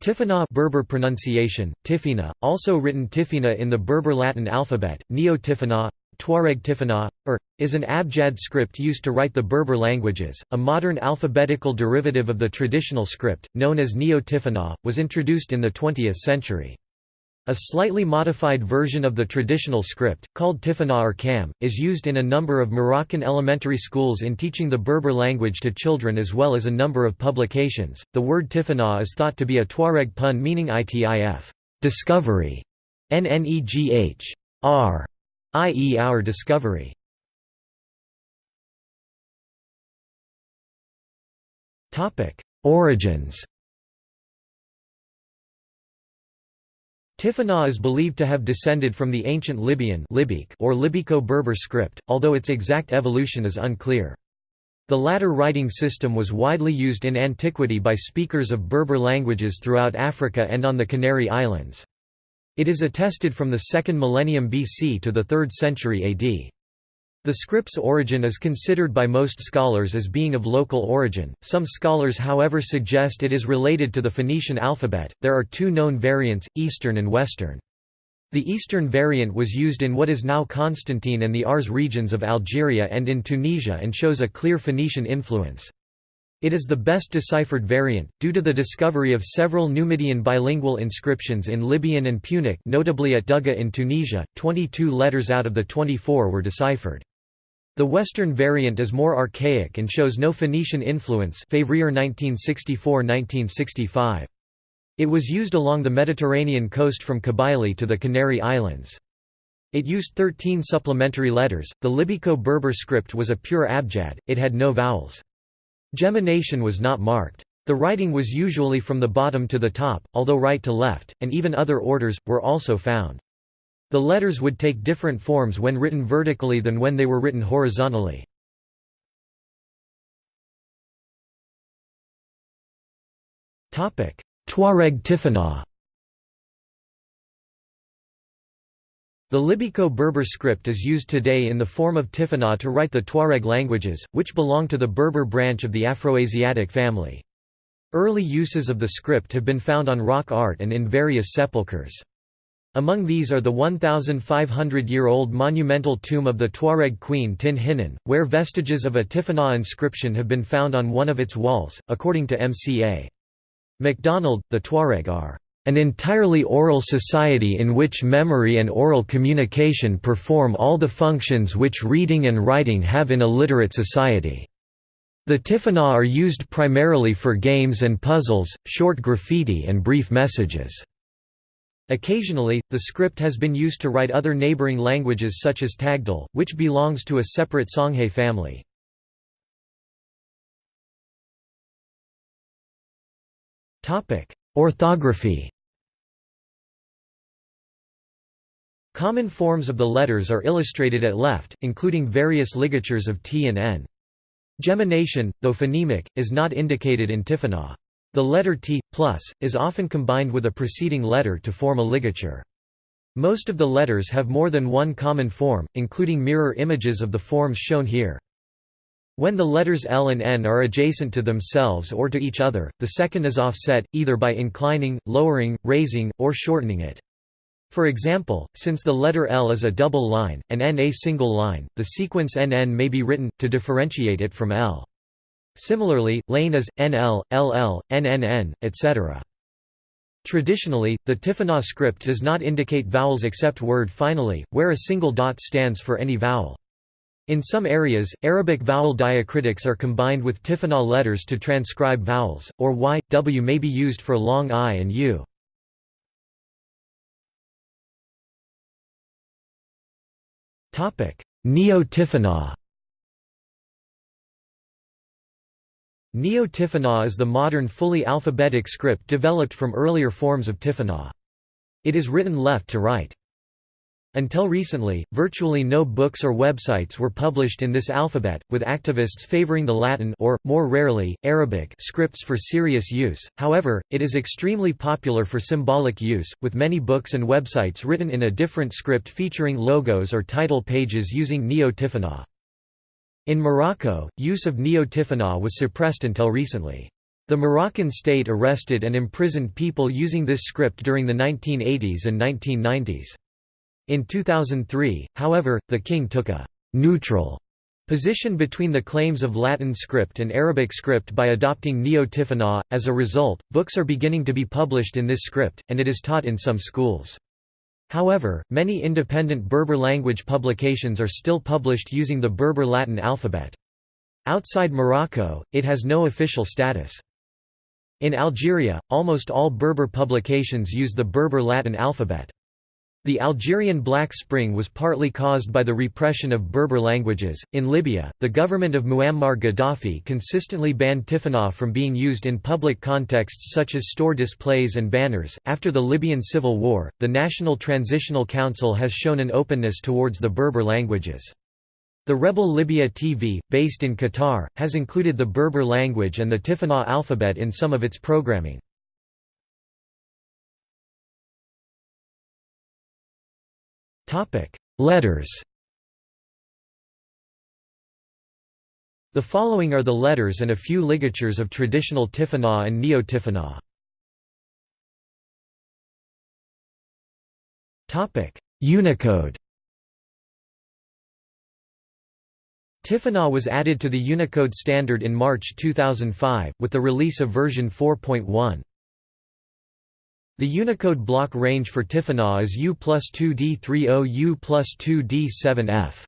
Tifinagh Berber pronunciation, Tifina, also written Tifina in the Berber Latin alphabet, Neo-Tifinagh, Tuareg Tifinagh, or, er, is an Abjad script used to write the Berber languages. A modern alphabetical derivative of the traditional script, known as Neo-Tifinagh, was introduced in the 20th century. A slightly modified version of the traditional script, called Tifinagh IRCAM, is used in a number of Moroccan elementary schools in teaching the Berber language to children as well as a number of publications. The word Tifinagh is thought to be a Tuareg pun meaning itif, discovery, nnegh, r, i.e. our discovery. Origins Tifinagh is believed to have descended from the ancient Libyan or Libico-Berber script, although its exact evolution is unclear. The latter writing system was widely used in antiquity by speakers of Berber languages throughout Africa and on the Canary Islands. It is attested from the 2nd millennium BC to the 3rd century AD. The script's origin is considered by most scholars as being of local origin, some scholars however suggest it is related to the Phoenician alphabet. There are two known variants, Eastern and Western. The Eastern variant was used in what is now Constantine and the Aurès regions of Algeria and in Tunisia and shows a clear Phoenician influence. It is the best deciphered variant, due to the discovery of several Numidian bilingual inscriptions in Libyan and Punic notably at Dougga in Tunisia, 22 letters out of the 24 were deciphered. The Western variant is more archaic and shows no Phoenician influence Février 1964–1965. It was used along the Mediterranean coast from Kabylie to the Canary Islands. It used 13 supplementary letters. The Libico-Berber script was a pure abjad, it had no vowels. Gemination was not marked. The writing was usually from the bottom to the top, although right to left, and even other orders, were also found. The letters would take different forms when written vertically than when they were written horizontally. Tuareg Tifinagh The Libico-Berber script is used today in the form of Tifinagh to write the Tuareg languages, which belong to the Berber branch of the Afroasiatic family. Early uses of the script have been found on rock art and in various sepulchres. Among these are the 1,500-year-old monumental tomb of the Tuareg queen Tin Hinan, where vestiges of a Tifinagh inscription have been found on one of its walls, according to M.C.A. MacDonald, the Tuareg are an entirely oral society in which memory and oral communication perform all the functions which reading and writing have in a literate society. The Tifinagh are used primarily for games and puzzles, short graffiti and brief messages. Occasionally, the script has been used to write other neighboring languages such as Tagdal, which belongs to a separate Songhay family. Orthography Common forms of the letters are illustrated at left, including various ligatures of T and N. Gemination, though phonemic, is not indicated in Tifinagh. The letter T, plus, is often combined with a preceding letter to form a ligature. Most of the letters have more than one common form, including mirror images of the forms shown here. When the letters L and N are adjacent to themselves or to each other, the second is offset, either by inclining, lowering, raising, or shortening it. For example, since the letter L is a double line, and N a single line, the sequence NN may be written, to differentiate it from L. Similarly, lane is, NL, LL, NNN, etc. Traditionally, the Tifinagh script does not indicate vowels except word finally, where a single dot stands for any vowel. In some areas, Arabic vowel diacritics are combined with Tifinagh letters to transcribe vowels, or y, w may be used for long i and u. Neo-Tifinagh Neo-Tifinagh is the modern fully alphabetic script developed from earlier forms of Tifinagh. It is written left to right. Until recently, virtually no books or websites were published in this alphabet, with activists favoring the Latin or, more rarely, Arabic scripts for serious use. However, it is extremely popular for symbolic use, with many books and websites written in a different script featuring logos or title pages using Neo-Tifinagh. In Morocco, use of Neo-Tifinagh was suppressed until recently. The Moroccan state arrested and imprisoned people using this script during the 1980s and 1990s. In 2003, however, the king took a «neutral» position between the claims of Latin script and Arabic script by adopting Neo-Tifinagh. As a result, books are beginning to be published in this script, and it is taught in some schools. However, many independent Berber language publications are still published using the Berber Latin alphabet. Outside Morocco, it has no official status. In Algeria, almost all Berber publications use the Berber Latin alphabet. The Algerian Black Spring was partly caused by the repression of Berber languages. In Libya, the government of Muammar Gaddafi consistently banned Tifinagh from being used in public contexts such as store displays and banners. After the Libyan civil war, the National Transitional Council has shown an openness towards the Berber languages. The Rebel Libya TV, based in Qatar, has included the Berber language and the Tifinagh alphabet in some of its programming. Letters The following are the letters and a few ligatures of traditional Tifinagh and Neo-Tifinagh. Unicode Tifinagh was added to the Unicode standard in March 2005, with the release of version 4.1. The Unicode block range for Tifinagh is U plus 2D30 U plus 2D7F.